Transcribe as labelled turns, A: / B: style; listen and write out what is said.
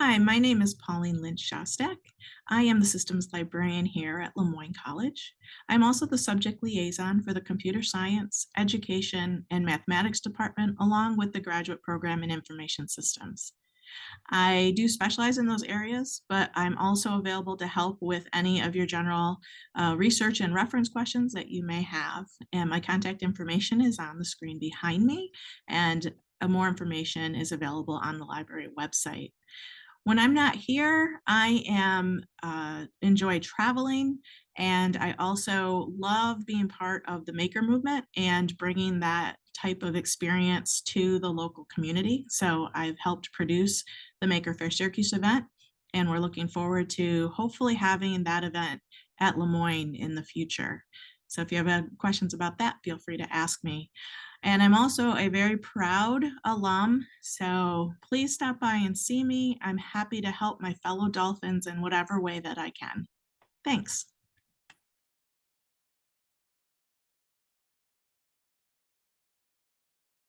A: Hi, my name is Pauline Lynch Shostak. I am the systems librarian here at Le Moyne College. I'm also the subject liaison for the computer science, education, and mathematics department, along with the graduate program in information systems. I do specialize in those areas, but I'm also available to help with any of your general uh, research and reference questions that you may have. And my contact information is on the screen behind me, and uh, more information is available on the library website. When I'm not here, I am uh, enjoy traveling and I also love being part of the maker movement and bringing that type of experience to the local community. So I've helped produce the Maker Faire Syracuse event and we're looking forward to hopefully having that event at Le Moyne in the future. So if you have questions about that, feel free to ask me. And I'm also a very proud alum, so please stop by and see me. I'm happy to help my fellow Dolphins in whatever way that I can. Thanks.